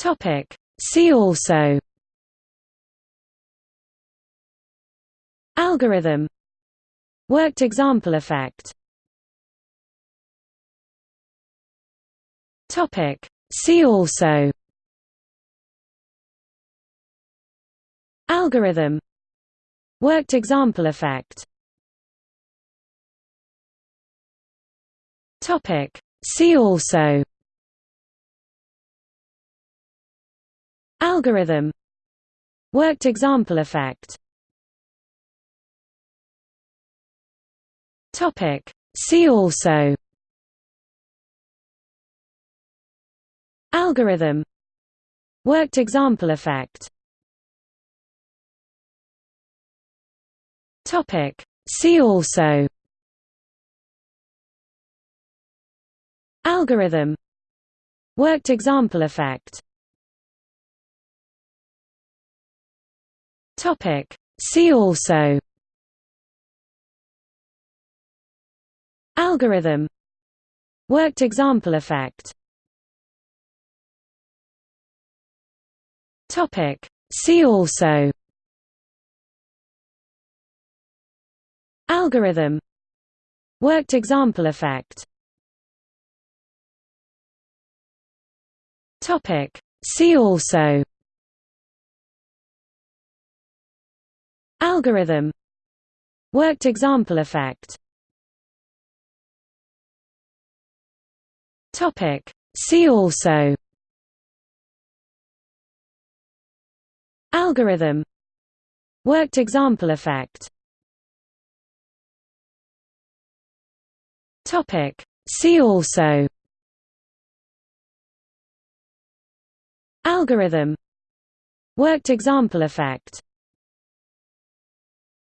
Topic. See also. Algorithm. Worked example effect. Topic. See also. Algorithm. Worked example effect. Topic. See also Algorithm. Worked example effect. Topic. See also. Algorithm. Worked example effect. Topic. See also. Algorithm. Worked example effect Topic. See also. Algorithm. Worked example effect. Topic. See also. Algorithm. Worked example effect. Topic. See also Algorithm. Worked example effect. Topic. See also. Algorithm. Worked example effect. Topic. See also. Algorithm. Worked example effect